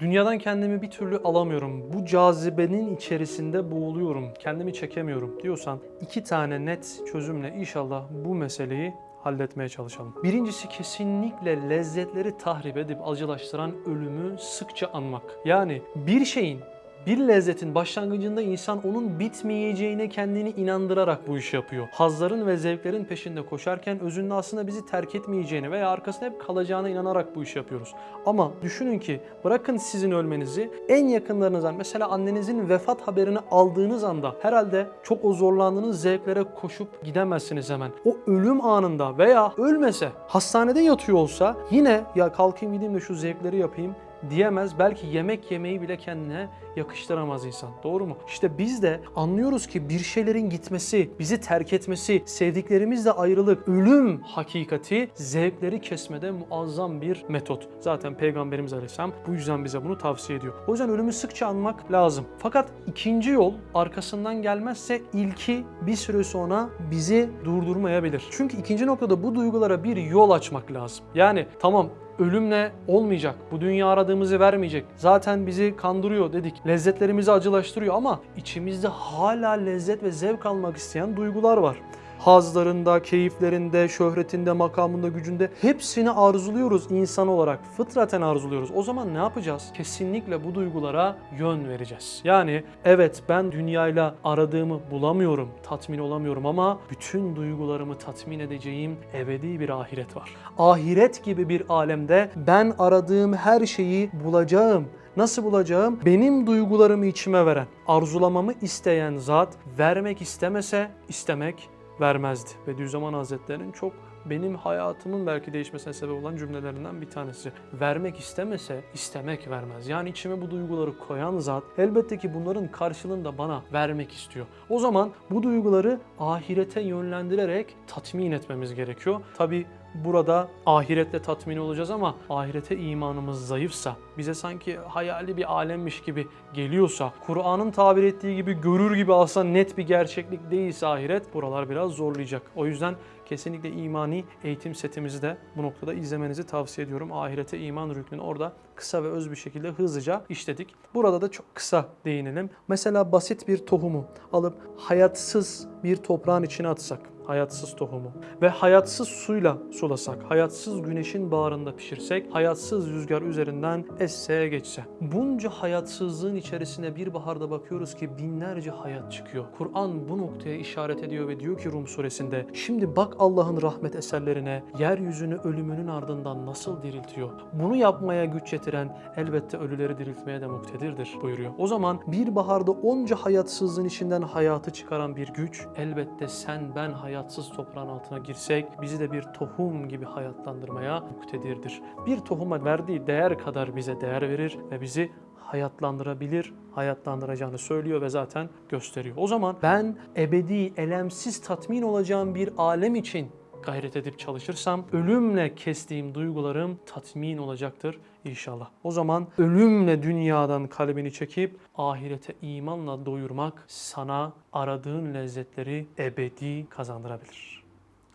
Dünyadan kendimi bir türlü alamıyorum. Bu cazibenin içerisinde boğuluyorum. Kendimi çekemiyorum diyorsan iki tane net çözümle inşallah bu meseleyi halletmeye çalışalım. Birincisi kesinlikle lezzetleri tahrip edip acılaştıran ölümü sıkça anmak. Yani bir şeyin bir lezzetin başlangıcında insan onun bitmeyeceğine kendini inandırarak bu işi yapıyor. Hazların ve zevklerin peşinde koşarken özünde aslında bizi terk etmeyeceğini veya arkasında hep kalacağına inanarak bu işi yapıyoruz. Ama düşünün ki bırakın sizin ölmenizi en yakınlarınızdan mesela annenizin vefat haberini aldığınız anda herhalde çok o zorlandığınız zevklere koşup gidemezsiniz hemen. O ölüm anında veya ölmese hastanede yatıyor olsa yine ya kalkayım gideyim de şu zevkleri yapayım diyemez. Belki yemek yemeyi bile kendine yakıştıramaz insan. Doğru mu? İşte biz de anlıyoruz ki bir şeylerin gitmesi, bizi terk etmesi, sevdiklerimizle ayrılık, ölüm hakikati zevkleri kesmede muazzam bir metot. Zaten Peygamberimiz Aleyhisselam bu yüzden bize bunu tavsiye ediyor. O yüzden ölümü sıkça anmak lazım. Fakat ikinci yol arkasından gelmezse ilki bir süre sonra bizi durdurmayabilir. Çünkü ikinci noktada bu duygulara bir yol açmak lazım. Yani tamam ölümle olmayacak. Bu dünya aradığımızı vermeyecek. Zaten bizi kandırıyor dedik. Lezzetlerimizi acılaştırıyor ama içimizde hala lezzet ve zevk almak isteyen duygular var. Hazlarında, keyiflerinde, şöhretinde, makamında, gücünde hepsini arzuluyoruz insan olarak. Fıtraten arzuluyoruz. O zaman ne yapacağız? Kesinlikle bu duygulara yön vereceğiz. Yani evet ben dünyayla aradığımı bulamıyorum, tatmin olamıyorum ama bütün duygularımı tatmin edeceğim ebedi bir ahiret var. Ahiret gibi bir alemde ben aradığım her şeyi bulacağım. Nasıl bulacağım? Benim duygularımı içime veren, arzulamamı isteyen zat vermek istemese istemek vermezdi. Bediüzzaman Hazretleri'nin çok benim hayatımın belki değişmesine sebep olan cümlelerinden bir tanesi. Vermek istemese istemek vermez. Yani içime bu duyguları koyan zat elbette ki bunların karşılığında bana vermek istiyor. O zaman bu duyguları ahirete yönlendirerek tatmin etmemiz gerekiyor. Tabi burada ahiretle tatmin olacağız ama ahirete imanımız zayıfsa, bize sanki hayali bir alemmiş gibi geliyorsa, Kur'an'ın tabir ettiği gibi görür gibi aslında net bir gerçeklik değilse ahiret buralar biraz zorlayacak. O yüzden kesinlikle imani eğitim setimizi de bu noktada izlemenizi tavsiye ediyorum. Ahirete iman rüknünü orada kısa ve öz bir şekilde hızlıca işledik. Burada da çok kısa değinelim. Mesela basit bir tohumu alıp hayatsız bir toprağın içine atsak, hayatsız tohumu ve hayatsız suyla sulasak, hayatsız güneşin bağrında pişirsek, hayatsız rüzgar üzerinden esse geçse. Bunca hayatsızlığın içerisine bir baharda bakıyoruz ki binlerce hayat çıkıyor. Kur'an bu noktaya işaret ediyor ve diyor ki Rum suresinde, şimdi bak Allah'ın rahmet eserlerine, yeryüzünü ölümünün ardından nasıl diriltiyor. Bunu yapmaya güç yetiren elbette ölüleri diriltmeye de muktedirdir buyuruyor. O zaman bir baharda onca hayatsızlığın içinden hayatı çıkaran bir güç, elbette sen ben hayatsız toprağın altına girsek bizi de bir tohum gibi hayatlandırmaya muktedirdir. Bir tohuma verdiği değer kadar bize değer verir ve bizi hayatlandırabilir, hayatlandıracağını söylüyor ve zaten gösteriyor. O zaman ben ebedi, elemsiz tatmin olacağım bir alem için gayret edip çalışırsam ölümle kestiğim duygularım tatmin olacaktır inşallah. O zaman ölümle dünyadan kalbini çekip ahirete imanla doyurmak sana aradığın lezzetleri ebedi kazandırabilir.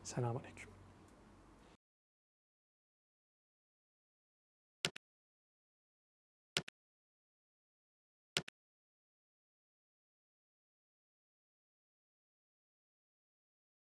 Selamun Aleyküm.